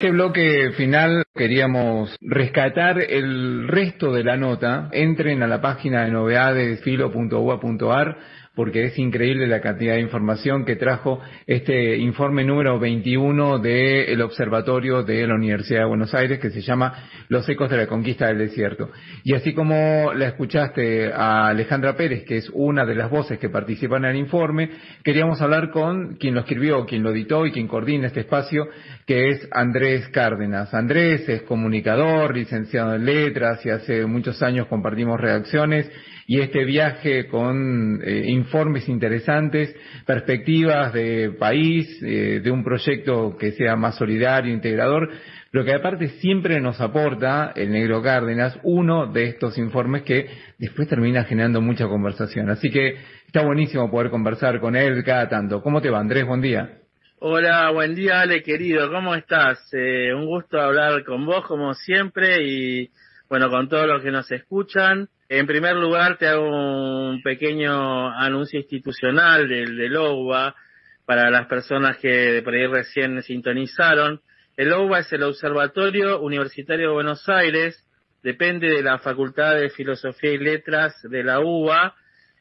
este bloque final queríamos rescatar el resto de la nota. Entren a la página de novedades filo.ua.ar porque es increíble la cantidad de información que trajo este informe número 21 del Observatorio de la Universidad de Buenos Aires que se llama Los ecos de la conquista del desierto. Y así como la escuchaste a Alejandra Pérez, que es una de las voces que participan en el informe, queríamos hablar con quien lo escribió, quien lo editó y quien coordina este espacio, que es Andrés Cárdenas. Andrés es comunicador, licenciado en letras y hace muchos años compartimos redacciones y este viaje con eh, informes interesantes, perspectivas de país, eh, de un proyecto que sea más solidario, integrador, lo que aparte siempre nos aporta el Negro Cárdenas, uno de estos informes que después termina generando mucha conversación. Así que está buenísimo poder conversar con él cada tanto. ¿Cómo te va, Andrés? Buen día. Hola, buen día, Ale, querido. ¿Cómo estás? Eh, un gusto hablar con vos, como siempre, y bueno, con todos los que nos escuchan. En primer lugar, te hago un pequeño anuncio institucional del, del OUBA para las personas que por ahí recién sintonizaron. El OUBA es el Observatorio Universitario de Buenos Aires, depende de la Facultad de Filosofía y Letras de la UBA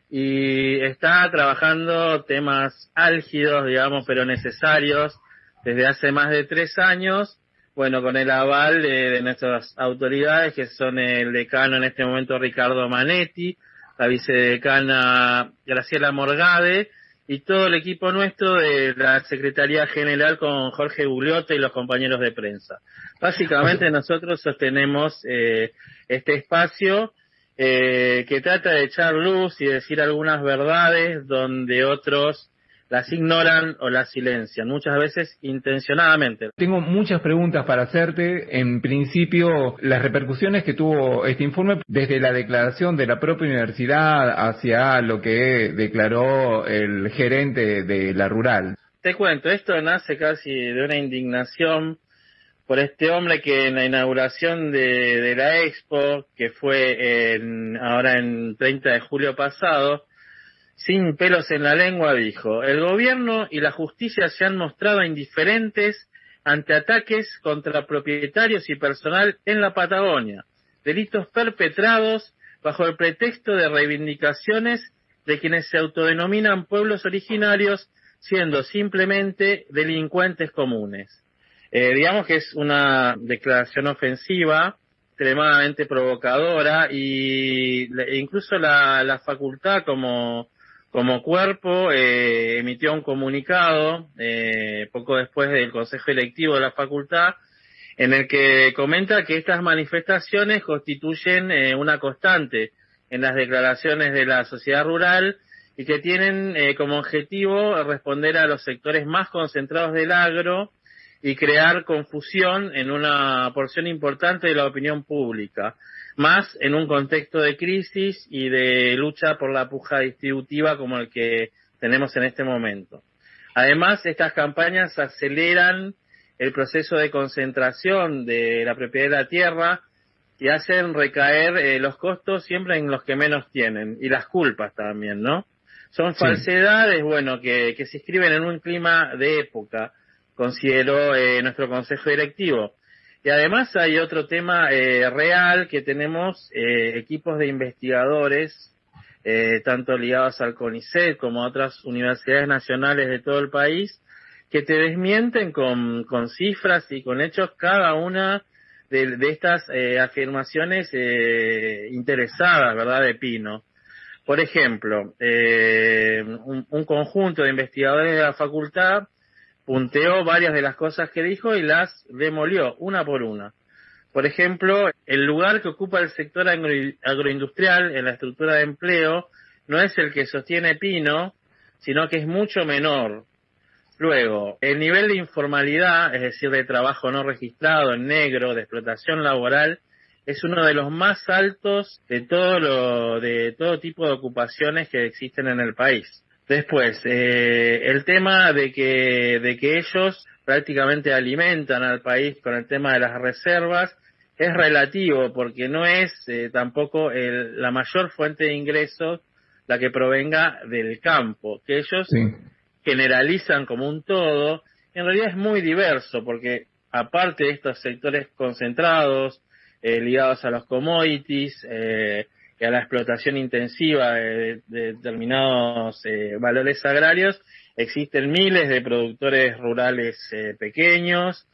y está trabajando temas álgidos, digamos, pero necesarios desde hace más de tres años bueno, con el aval de, nuestras autoridades, que son el decano en este momento Ricardo Manetti, la vicedecana Graciela Morgade, y todo el equipo nuestro de la Secretaría General con Jorge Gugliotta y los compañeros de prensa. Básicamente nosotros sostenemos eh, este espacio eh, que trata de echar luz y decir algunas verdades donde otros las ignoran o las silencian, muchas veces intencionadamente. Tengo muchas preguntas para hacerte. En principio, las repercusiones que tuvo este informe desde la declaración de la propia universidad hacia lo que declaró el gerente de la rural. Te cuento, esto nace casi de una indignación por este hombre que en la inauguración de, de la expo, que fue en, ahora en 30 de julio pasado, sin pelos en la lengua, dijo, el gobierno y la justicia se han mostrado indiferentes ante ataques contra propietarios y personal en la Patagonia, delitos perpetrados bajo el pretexto de reivindicaciones de quienes se autodenominan pueblos originarios, siendo simplemente delincuentes comunes. Eh, digamos que es una declaración ofensiva, extremadamente provocadora, y incluso la, la facultad como como cuerpo eh, emitió un comunicado eh, poco después del Consejo Electivo de la Facultad en el que comenta que estas manifestaciones constituyen eh, una constante en las declaraciones de la sociedad rural y que tienen como objetivo responder a los sectores más concentrados del agro y crear confusión en una porción importante de la opinión pública más en un contexto de crisis y de lucha por la puja distributiva como el que tenemos en este momento. Además, estas campañas aceleran el proceso de concentración de la propiedad de la tierra y hacen recaer eh, los costos siempre en los que menos tienen y las culpas también, ¿no? Son falsedades, bueno, que, que se escriben en un clima de época, consideró eh, nuestro consejo directivo. Y además hay otro tema eh, real que tenemos eh, equipos de investigadores, eh, tanto ligados al CONICET como a otras universidades nacionales de todo el país, que te desmienten con, cifras y con hechos cada una de, estas afirmaciones interesadas, ¿verdad?, de Pino. Por ejemplo, un conjunto de investigadores de la facultad punteó varias de las cosas que dijo y las demolió una por una. Por ejemplo, el lugar que ocupa el sector agroindustrial en la estructura de empleo no es el que sostiene Pino, sino que es mucho menor. Luego, el nivel de informalidad, es decir, de trabajo no registrado en negro, de explotación laboral, es uno de los más altos de todo lo, de todo tipo de ocupaciones que existen en el país. Después, eh, el tema de que, de que ellos prácticamente alimentan al país con el tema de las reservas es relativo porque no es eh, tampoco el, la mayor fuente de ingresos la que provenga del campo, que ellos generalizan como un todo, en realidad es muy diverso porque aparte de estos sectores concentrados, eh, ligados a los commodities eh, y a la explotación intensiva de, determinados eh, valores agrarios, existen miles de productores rurales pequeños,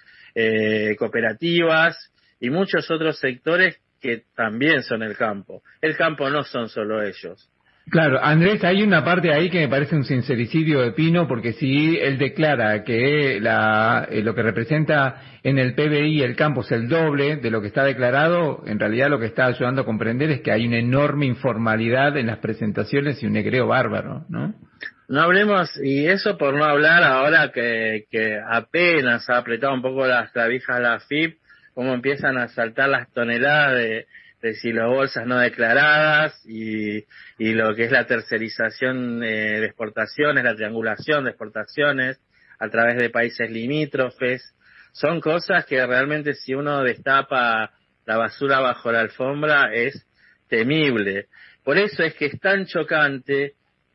cooperativas y muchos otros sectores que también son el campo. El campo no son solo ellos. Claro, Andrés, hay una parte ahí que me parece un sincericidio de Pino, porque si él declara que la, eh, lo que representa en el PBI el campo es el doble de lo que está declarado, en realidad lo que está ayudando a comprender es que hay una enorme informalidad en las presentaciones y un negreo bárbaro, ¿no? No hablemos, y eso por no hablar ahora que, que apenas ha apretado un poco las clavijas la FIP, cómo empiezan a saltar las toneladas de de bolsas no declaradas y, y lo que es la tercerización eh, de exportaciones, la triangulación de exportaciones a través de países limítrofes. Son cosas que realmente si uno destapa la basura bajo la alfombra es temible. Por eso es que es tan chocante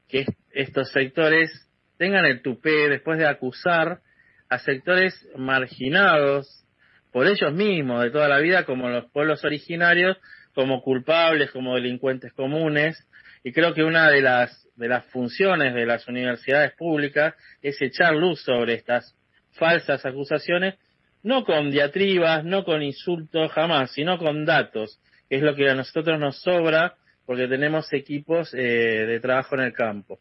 que estos sectores tengan el tupé después de acusar a sectores marginados por ellos mismos de toda la vida como los pueblos originarios como culpables, como delincuentes comunes, y creo que una de las, de las funciones de las universidades públicas es echar luz sobre estas falsas acusaciones, no con diatribas, no con insultos, jamás, sino con datos, que es lo que a nosotros nos sobra porque tenemos equipos eh, de trabajo en el campo.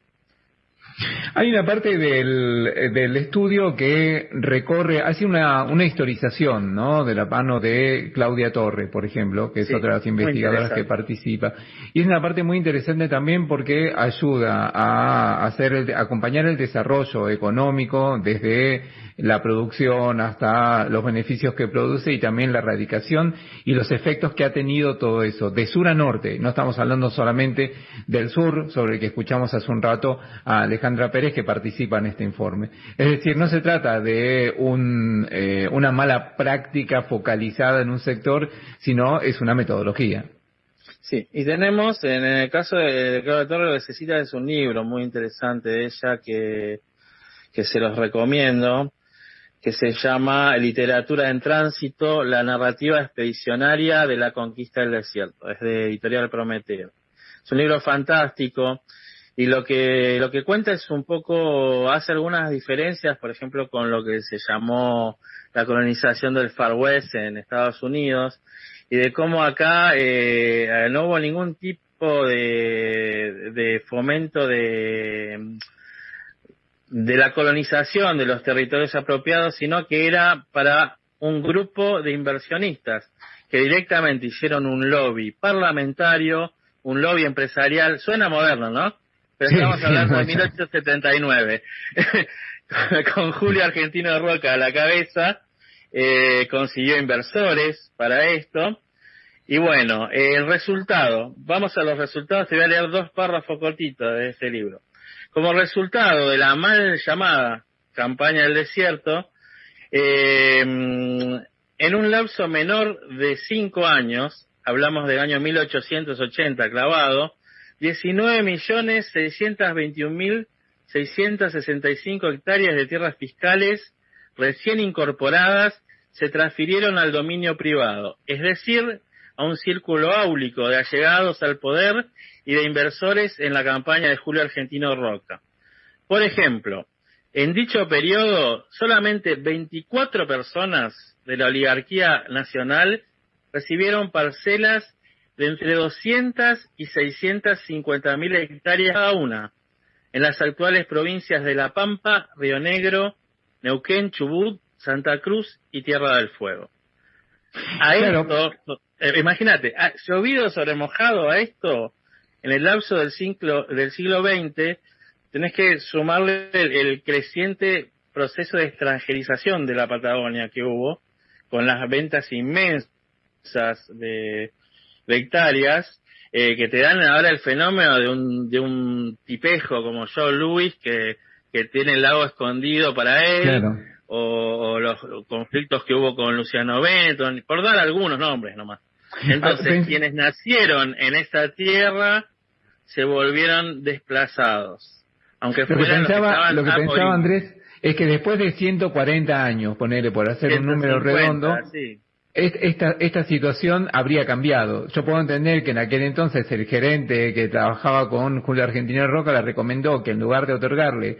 Hay una parte del, del estudio que recorre, hace una, una historización, ¿no? De la mano de Claudia Torre, por ejemplo, que es otra de las investigadoras que participa. Y es una parte muy interesante también porque ayuda a hacer, a acompañar el desarrollo económico desde la producción hasta los beneficios que produce y también la erradicación y los efectos que ha tenido todo eso, de sur a norte. No estamos hablando solamente del sur, sobre el que escuchamos hace un rato a Alejandra Pérez, que participa en este informe. Es decir, no se trata de un, eh, una mala práctica focalizada en un sector, sino es una metodología. Sí, y tenemos, en el caso de Claudia Torre, lo que necesita es un libro muy interesante de ella que, que se los recomiendo, que se llama Literatura en Tránsito, la narrativa expedicionaria de la conquista del desierto. Es de Editorial Prometeo. Es un libro fantástico y lo que, lo que cuenta es un poco, hace algunas diferencias, por ejemplo, con lo que se llamó la colonización del Far West en Estados Unidos y de cómo acá eh, no hubo ningún tipo de, de fomento de de la colonización de los territorios apropiados, sino que era para un grupo de inversionistas que directamente hicieron un lobby parlamentario, un lobby empresarial, suena moderno, ¿no? Pero estamos hablando de 1879, con Julio Argentino Roca a la cabeza, eh, consiguió inversores para esto. Y bueno, el resultado, vamos a los resultados, te voy a leer dos párrafos cortitos de este libro. Como resultado de la mal llamada campaña del desierto, eh, en un lapso menor de cinco años, hablamos del año 1880 clavado, 19.621.665 hectáreas de tierras fiscales recién incorporadas se transfirieron al dominio privado, es decir, a un círculo áulico de allegados al poder y de inversores en la campaña de Julio Argentino Roca. Por ejemplo, en dicho periodo, solamente 24 personas de la oligarquía nacional recibieron parcelas de entre 200 y 650 mil hectáreas cada una en las actuales provincias de La Pampa, Río Negro, Neuquén, Chubut, Santa Cruz y Tierra del Fuego. A esto, eh, imagínate, llovido sobre mojado a esto, en el lapso del siglo, del siglo XX, tenés que sumarle el, creciente proceso de extranjerización de la Patagonia que hubo, con las ventas inmensas de, hectáreas, eh, que te dan ahora el fenómeno de un, de un tipejo como Joe Louis, que, que tiene el lago escondido para él, o, los conflictos que hubo con Luciano Benton, por dar algunos nombres nomás. Entonces, quienes nacieron en esta tierra se volvieron desplazados. Aunque lo que pensaba, lo que pensaba Andrés es que después de 140 años, ponerle por hacer un número redondo, esta, esta situación habría cambiado. Yo puedo entender que en aquel entonces el gerente que trabajaba con Julio Argentina Roca le recomendó que en lugar de otorgarle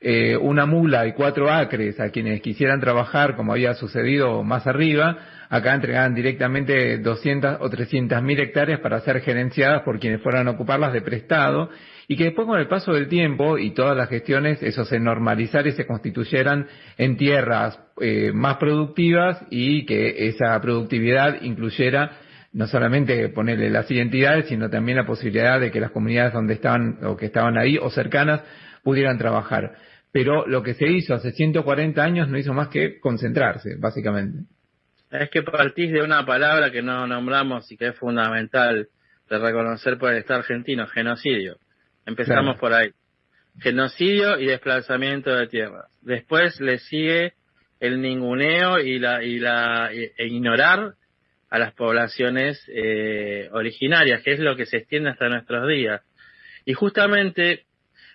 eh, una mula y cuatro acres a quienes quisieran trabajar, como había sucedido más arriba, acá entregaban directamente 200 o 300 mil hectáreas para ser gerenciadas por quienes fueran a ocuparlas de prestado y que después con el paso del tiempo y todas las gestiones eso se normalizara y se constituyeran en tierras eh, más productivas y que esa productividad incluyera no solamente ponerle las identidades, sino también la posibilidad de que las comunidades donde estaban o que estaban ahí o cercanas pudieran trabajar. Pero lo que se hizo hace 140 años no hizo más que concentrarse, básicamente. Es que partís de una palabra que no nombramos y que es fundamental de reconocer por el Estado argentino, genocidio. Empezamos por ahí. Genocidio y desplazamiento de tierras. Después le sigue el ninguneo y la, y la, e ignorar a las poblaciones eh, originarias, que es lo que se extiende hasta nuestros días. Y justamente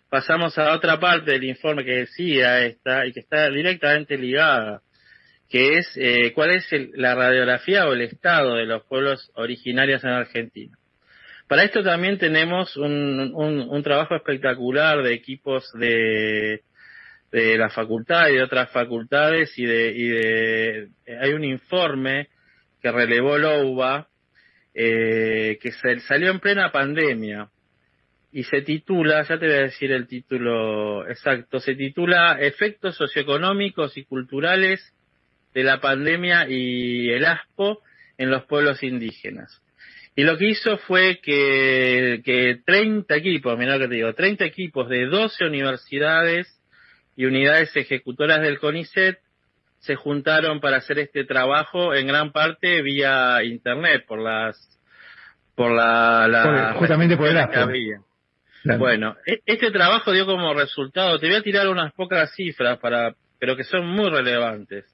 pasamos a otra parte del informe que decía esta y que está directamente ligada que es eh, cuál es la radiografía o el estado de los pueblos originarios en Argentina. Para esto también tenemos un, trabajo espectacular de equipos de, de la facultad y de otras facultades y de, hay un informe que relevó LOUBA eh, que salió en plena pandemia y se titula, ya te voy a decir el título exacto, se titula Efectos socioeconómicos y culturales de la pandemia y el ASPO en los pueblos indígenas. Y lo que hizo fue que, que 30 equipos, mira lo que te digo, 30 equipos de 12 universidades y unidades ejecutoras del CONICET se juntaron para hacer este trabajo en gran parte vía internet por las por la, justamente por el ASPO. Bueno, e, este trabajo dio como resultado, te voy a tirar unas pocas cifras para pero que son muy relevantes.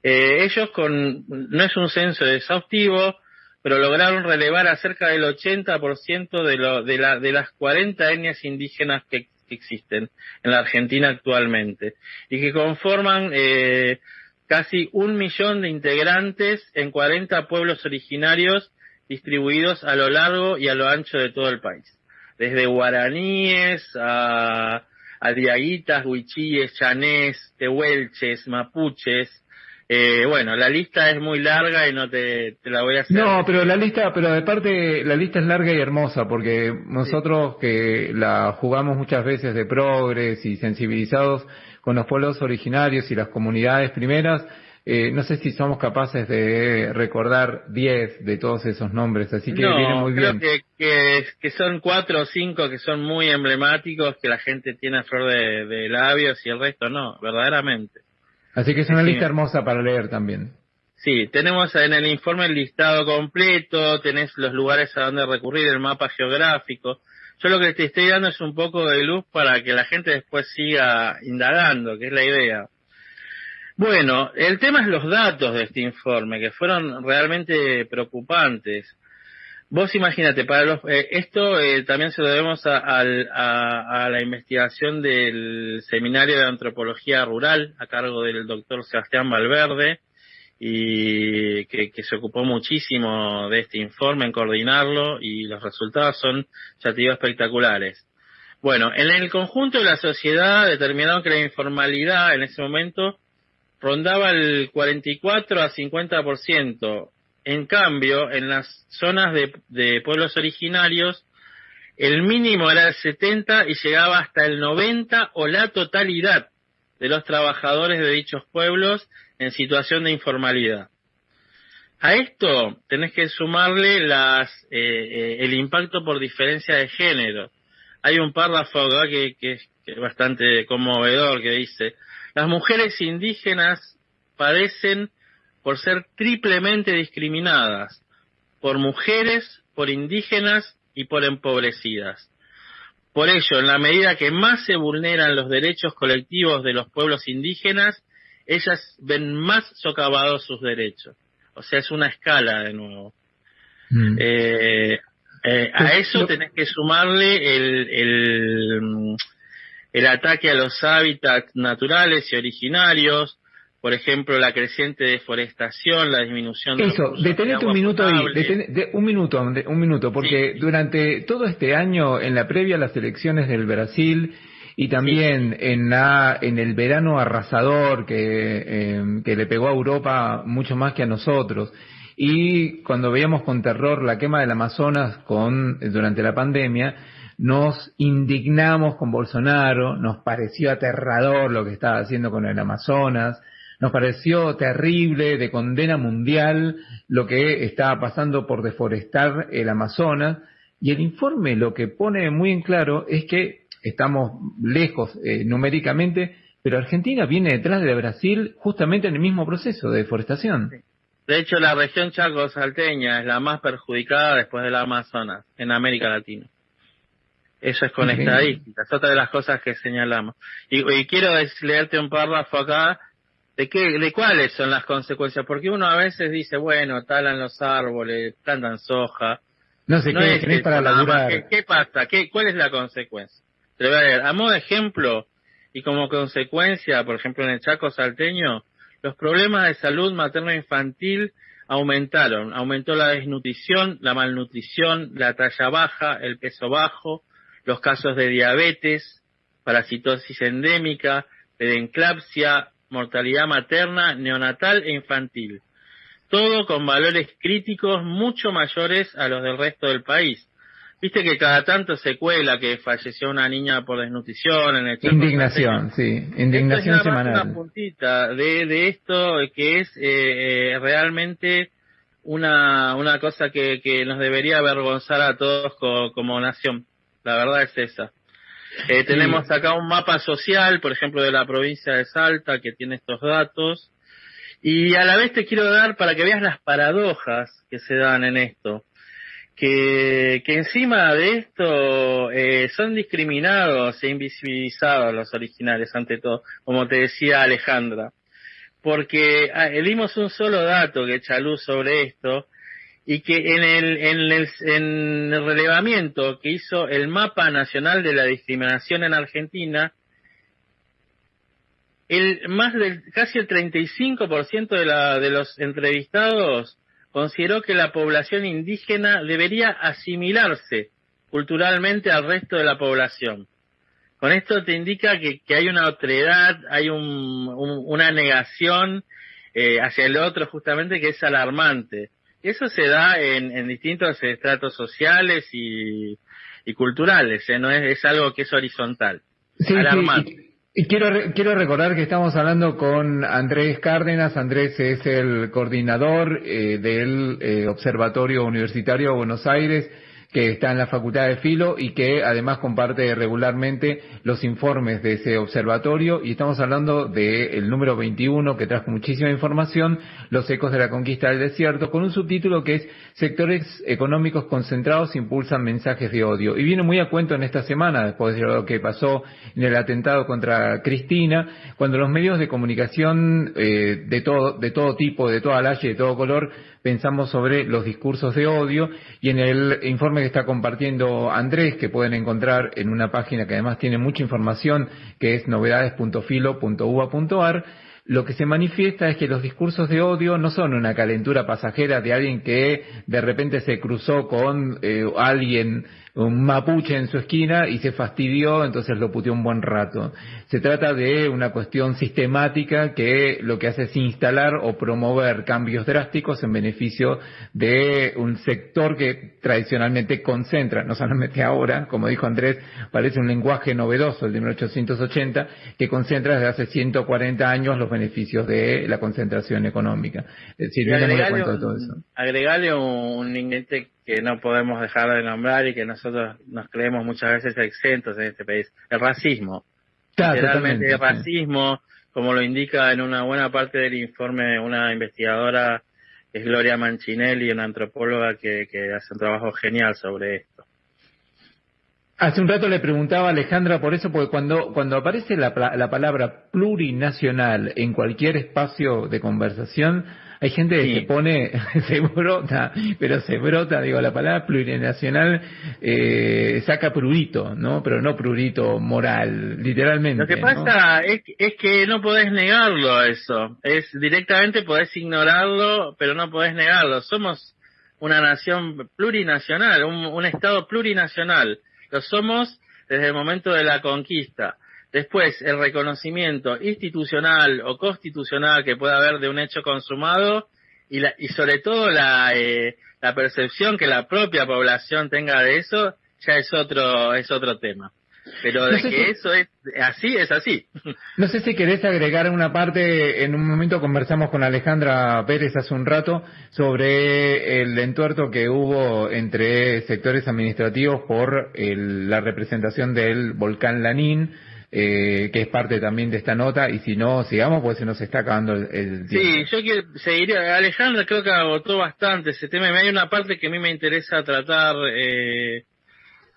Eh, ellos con, no es un censo exhaustivo, pero lograron relevar a cerca del 80% de, lo, de, la, de las 40 etnias indígenas que, existen en la Argentina actualmente y que conforman eh, casi un millón de integrantes en 40 pueblos originarios distribuidos a lo largo y a lo ancho de todo el país, desde guaraníes a, a diaguitas, huichíes, chanés, tehuelches, mapuches, eh, bueno, la lista es muy larga y no te, la voy a hacer. No, pero la lista, pero de parte, la lista es larga y hermosa porque nosotros que la jugamos muchas veces de progres y sensibilizados con los pueblos originarios y las comunidades primeras, eh, no sé si somos capaces de recordar 10 de todos esos nombres, así que viene muy bien. Creo que, que, son cuatro o cinco que son muy emblemáticos, que la gente tiene a flor de, de labios y el resto no, verdaderamente. Así que es una lista hermosa para leer también. Sí, tenemos en el informe el listado completo, tenés los lugares a donde recurrir, el mapa geográfico. Yo lo que te estoy dando es un poco de luz para que la gente después siga indagando, que es la idea. Bueno, el tema es los datos de este informe, que fueron realmente preocupantes. Vos imagínate, para los, eh, esto eh, también se lo debemos a, la investigación del Seminario de Antropología Rural a cargo del doctor Sebastián Valverde y que, se ocupó muchísimo de este informe en coordinarlo y los resultados son, ya te digo, espectaculares. Bueno, en el conjunto de la sociedad determinaron que la informalidad en ese momento rondaba el 44 a 50%, en cambio, en las zonas de, pueblos originarios, el mínimo era el 70 y llegaba hasta el 90 o la totalidad de los trabajadores de dichos pueblos en situación de informalidad. A esto tenés que sumarle las, eh, eh, el impacto por diferencia de género. Hay un párrafo que, que, es bastante conmovedor que dice, las mujeres indígenas padecen por ser triplemente discriminadas, por mujeres, por indígenas y por empobrecidas. Por ello, en la medida que más se vulneran los derechos colectivos de los pueblos indígenas, ellas ven más socavados sus derechos. O sea, es una escala de nuevo. Mm. Eh, eh, a eso tenés que sumarle el, el ataque a los hábitats naturales y originarios, por ejemplo, la creciente deforestación, la disminución de Eso, detenete un minuto ahí, un minuto, un minuto, porque durante todo este año, en la previa a las elecciones del Brasil y también en la en el verano arrasador que, em, que le pegó a Europa mucho más que a nosotros, y cuando veíamos con terror la quema del Amazonas con durante la pandemia, nos indignamos con Bolsonaro, nos pareció aterrador lo que estaba haciendo con el Amazonas, nos pareció terrible, de condena mundial, lo que estaba pasando por deforestar el Amazonas. Y el informe lo que pone muy en claro es que estamos lejos eh, numéricamente, pero Argentina viene detrás de Brasil justamente en el mismo proceso de deforestación. De hecho, la región chaco-salteña es la más perjudicada después del Amazonas en América Latina. Eso es con estadísticas, otra de las cosas que señalamos. Y, y quiero leerte un párrafo acá de qué, de cuáles son las consecuencias, porque uno a veces dice, bueno, talan los árboles, plantan soja. No sé qué, es para la ¿Qué, ¿Qué, pasa? ¿Qué, ¿Cuál es la consecuencia? Te voy a ver. A modo de ejemplo, y como consecuencia, por ejemplo, en el Chaco salteño, los problemas de salud materno-infantil aumentaron. Aumentó la desnutrición, la malnutrición, la talla baja, el peso bajo, los casos de diabetes, parasitosis endémica, enclapsia, mortalidad materna, neonatal e infantil. Todo con valores críticos mucho mayores a los del resto del país. Viste que cada tanto se cuela que falleció una niña por desnutrición en el Indignación, sí, indignación esto es semanal. Una puntita de, de esto que es eh, eh, realmente una, una cosa que, que nos debería avergonzar a todos como nación. La verdad es esa. Eh, tenemos acá un mapa social, por ejemplo, de la provincia de Salta, que tiene estos datos. Y a la vez te quiero dar para que veas las paradojas que se dan en esto. Que, que encima de esto eh, son discriminados e invisibilizados los originales, ante todo, como te decía Alejandra. Porque ah, dimos un solo dato que echa luz sobre esto, y que en el, en el, en el relevamiento que hizo el mapa nacional de la discriminación en Argentina, el más del casi el 35% de, la, de los entrevistados consideró que la población indígena debería asimilarse culturalmente al resto de la población. Con esto te indica que, que hay una otredad, hay un, una negación eh, hacia el otro justamente que es alarmante. Eso se da en, distintos estratos sociales y, culturales, ¿eh? no es, es, algo que es horizontal. Sí, y, quiero, quiero recordar que estamos hablando con Andrés Cárdenas. Andrés es el coordinador eh, del eh, Observatorio Universitario de Buenos Aires que está en la Facultad de Filo y que además comparte regularmente los informes de ese observatorio y estamos hablando del número 21 que trajo muchísima información, Los ecos de la conquista del desierto, con un subtítulo que es Sectores económicos concentrados impulsan mensajes de odio. Y viene muy a cuento en esta semana, después de lo que pasó en el atentado contra Cristina, cuando los medios de comunicación eh, de, todo, de todo tipo, de toda y de todo color, pensamos sobre los discursos de odio y en el informe que está compartiendo Andrés, que pueden encontrar en una página que además tiene mucha información, que es novedades.filo.uva.ar, lo que se manifiesta es que los discursos de odio no son una calentura pasajera de alguien que de repente se cruzó con eh, alguien un mapuche en su esquina y se fastidió, entonces lo puteó un buen rato. Se trata de una cuestión sistemática que lo que hace es instalar o promover cambios drásticos en beneficio de un sector que tradicionalmente concentra, no solamente ahora, como dijo Andrés, parece un lenguaje novedoso, el de 1880, que concentra desde hace 140 años los beneficios de la concentración económica. Es decir, todo eso. Un ingrediente que no podemos dejar de nombrar y que nosotros nos creemos muchas veces exentos en este país, el racismo. Literalmente el racismo, como lo indica en una buena parte del informe una investigadora, es Gloria Manchinelli, una antropóloga que, que hace un trabajo genial sobre esto. Hace un rato le preguntaba a Alejandra por eso, porque cuando, cuando aparece la, la palabra plurinacional en cualquier espacio de conversación, hay gente que se pone, se brota, pero se brota, digo, la palabra plurinacional eh, saca prurito, ¿no? Pero no prurito moral, literalmente. Lo que pasa es, es, que no podés negarlo eso. Es directamente podés ignorarlo, pero no podés negarlo. Somos una nación plurinacional, un, un Estado plurinacional. Lo somos desde el momento de la conquista. Después, el reconocimiento institucional o constitucional que pueda haber de un hecho consumado y, la, y sobre todo la, eh, la percepción que la propia población tenga de eso ya es otro, es otro tema. Pero de que eso es así, es así. No sé si querés agregar una parte, en un momento conversamos con Alejandra Pérez hace un rato sobre el entuerto que hubo entre sectores administrativos por la representación del volcán Lanín eh, que es parte también de esta nota, y si no, sigamos, pues se nos está acabando el, tiempo. Sí, yo quiero, seguiría, Alejandra creo que agotó bastante ese tema, hay una parte que a mí me interesa tratar, eh,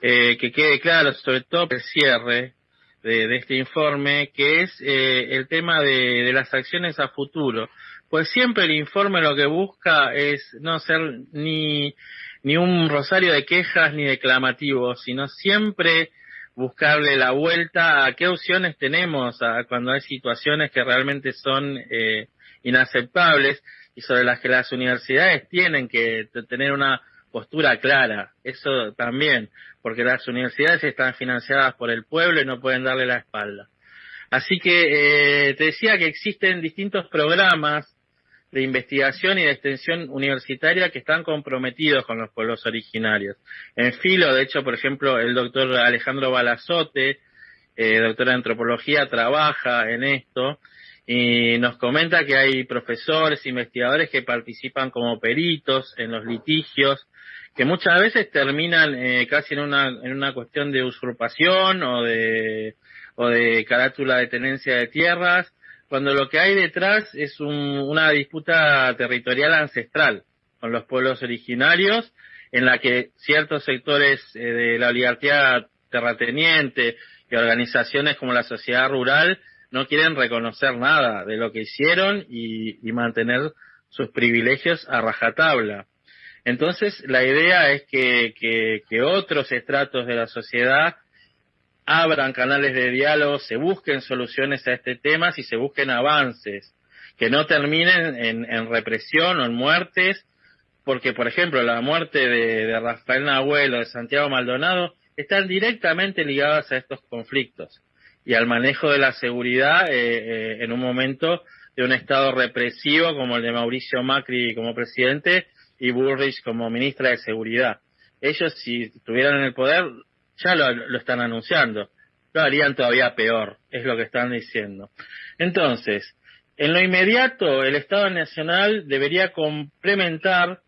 eh, que quede claro, sobre todo el cierre de, este informe, que es eh, el tema de, de las acciones a futuro. Pues siempre el informe lo que busca es no ser ni, ni un rosario de quejas ni declamativo, sino siempre buscarle la vuelta a qué opciones tenemos a cuando hay situaciones que realmente son eh, inaceptables y sobre las que las universidades tienen que tener una postura clara. Eso también, porque las universidades están financiadas por el pueblo y no pueden darle la espalda. Así que eh, te decía que existen distintos programas de investigación y de extensión universitaria que están comprometidos con los pueblos originarios. En filo, de hecho, por ejemplo, el doctor Alejandro Balazote, eh, doctor de antropología, trabaja en esto y nos comenta que hay profesores, investigadores que participan como peritos en los litigios, que muchas veces terminan eh, casi en una, en una cuestión de usurpación o de, o de carátula de tenencia de tierras, cuando lo que hay detrás es una disputa territorial ancestral con los pueblos originarios, en la que ciertos sectores eh, de la oligarquía terrateniente y organizaciones como la sociedad rural no quieren reconocer nada de lo que hicieron y, mantener sus privilegios a rajatabla. Entonces, la idea es que otros estratos de la sociedad abran canales de diálogo, se busquen soluciones a este tema, y se busquen avances, que no terminen en, represión o en muertes, porque, por ejemplo, la muerte de, Rafael Nahuel o de Santiago Maldonado están directamente ligadas a estos conflictos y al manejo de la seguridad eh, eh, en un momento de un Estado represivo como el de Mauricio Macri como presidente y Burrich como ministra de Seguridad. Ellos, si estuvieran en el poder, ya lo, están anunciando. Lo harían todavía peor, es lo que están diciendo. Entonces, en lo inmediato, el Estado Nacional debería complementar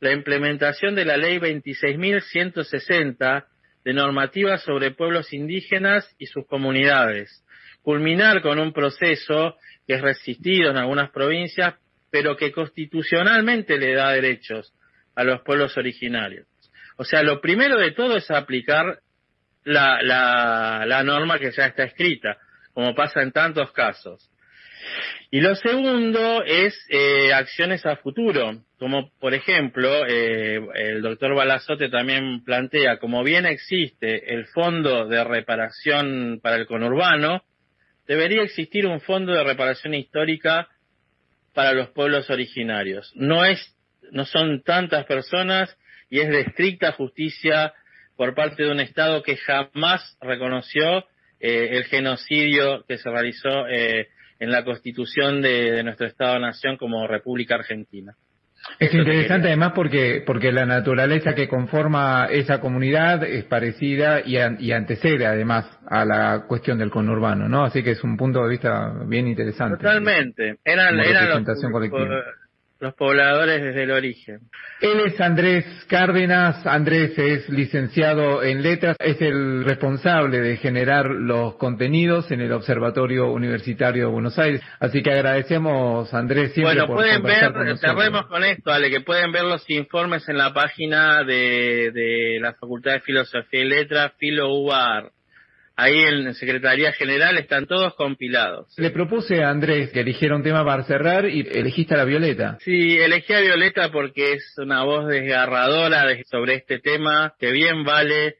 la implementación de la Ley 26.160 de normativas sobre pueblos indígenas y sus comunidades, culminar con un proceso que es resistido en algunas provincias, pero que constitucionalmente le da derechos a los pueblos originarios. O sea, lo primero de todo es aplicar la, la, la norma que ya está escrita, como pasa en tantos casos. Y lo segundo es eh, acciones a futuro, como por ejemplo eh, el doctor Balazote también plantea, como bien existe el fondo de reparación para el conurbano, debería existir un fondo de reparación histórica para los pueblos originarios. No es, no son tantas personas y es de estricta justicia por parte de un Estado que jamás reconoció eh, el genocidio que se realizó eh, en la constitución de, nuestro Estado-Nación como República Argentina. Es interesante además porque, porque la naturaleza que conforma esa comunidad es parecida y, y, antecede además a la cuestión del conurbano, ¿no? Así que es un punto de vista bien interesante. Totalmente. Eran, eran los, los pobladores desde el origen. Él es Andrés Cárdenas. Andrés es licenciado en letras, es el responsable de generar los contenidos en el Observatorio Universitario de Buenos Aires. Así que agradecemos, Andrés, siempre Bueno, por pueden ver, con cerremos con esto, Ale, que pueden ver los informes en la página de, de la Facultad de Filosofía y Letras, Filo UAR. Ahí en Secretaría General están todos compilados. Le propuse a Andrés que eligiera un tema para cerrar y elegiste a la Violeta. Sí, elegí a Violeta porque es una voz desgarradora sobre este tema que bien vale